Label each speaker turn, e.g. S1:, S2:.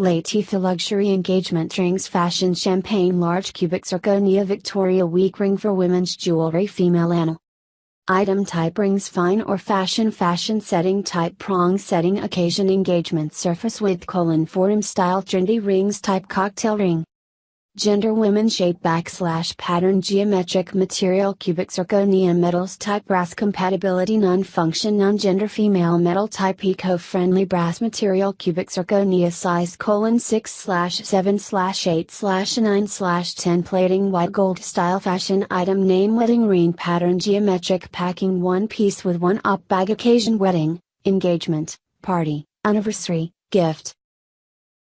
S1: Latifah Luxury Engagement Rings Fashion Champagne Large Cubic Zirconia Victoria Wieck Ring for Women's Jewelry Female Anal Item type rings fine or fashion fashion setting type prong setting occasion engagement surface with colon forum style trendy rings type cocktail ring Gender women shape backslash pattern geometric material cubic zirconia metals type brass compatibility non-function non-gender female metal type eco-friendly brass material cubic zirconia size colon 6 slash 7 slash 8 slash 9 slash 10 plating white gold style fashion item name wedding ring pattern geometric packing one piece with one op bag occasion wedding, engagement, party, anniversary, gift,